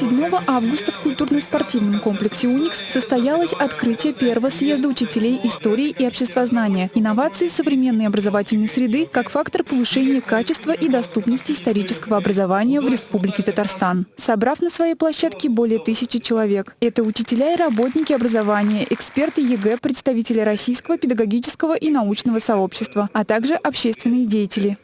7 августа в культурно-спортивном комплексе «Уникс» состоялось открытие первого съезда учителей истории и обществознания, инновации современной образовательной среды как фактор повышения качества и доступности исторического образования в Республике Татарстан. Собрав на своей площадке более тысячи человек. Это учителя и работники образования, эксперты ЕГЭ, представители российского педагогического и научного сообщества, а также общественные деятели.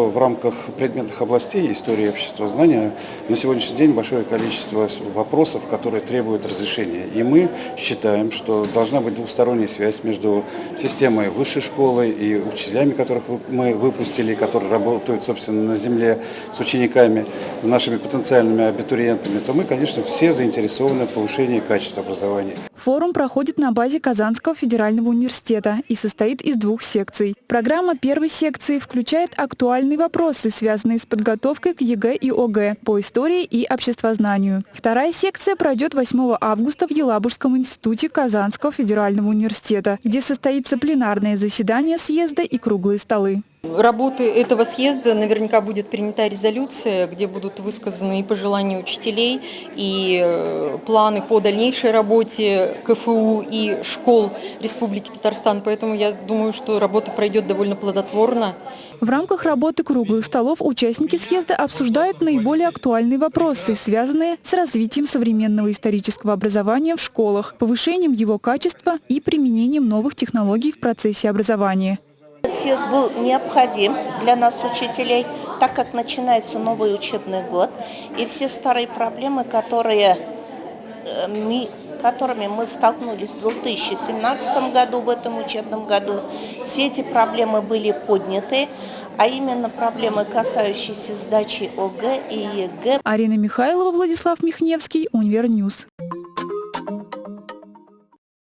В рамках предметных областей истории и обществознания на сегодняшний день большое количество вопросов, которые требуют разрешения. И мы считаем, что должна быть двусторонняя связь между системой высшей школы и учителями, которых мы выпустили, которые работают, собственно, на земле с учениками, с нашими потенциальными абитуриентами, то мы, конечно, все заинтересованы в повышении качества образования. Форум проходит на базе Казанского федерального университета и состоит из двух секций. Программа первой секции включает актуальные вопросы, связанные с подготовкой к ЕГЭ и ОГЭ по истории и обществознанию. Вторая секция пройдет 8 августа в Елабужском институте Казанского федерального университета, где состоится пленарное заседание съезда и круглые столы. Работы этого съезда наверняка будет принята резолюция, где будут высказаны и пожелания учителей, и э, планы по дальнейшей работе КФУ и школ Республики Татарстан. Поэтому я думаю, что работа пройдет довольно плодотворно. В рамках работы круглых столов участники съезда обсуждают наиболее актуальные вопросы, связанные с развитием современного исторического образования в школах, повышением его качества и применением новых технологий в процессе образования. Съезд был необходим для нас, учителей, так как начинается новый учебный год, и все старые проблемы, которые э, мы которыми мы столкнулись в 2017 году, в этом учебном году, все эти проблемы были подняты, а именно проблемы, касающиеся сдачи ОГЭ и ЕГЭ. Арина Михайлова, Владислав Михневский, Универньюз.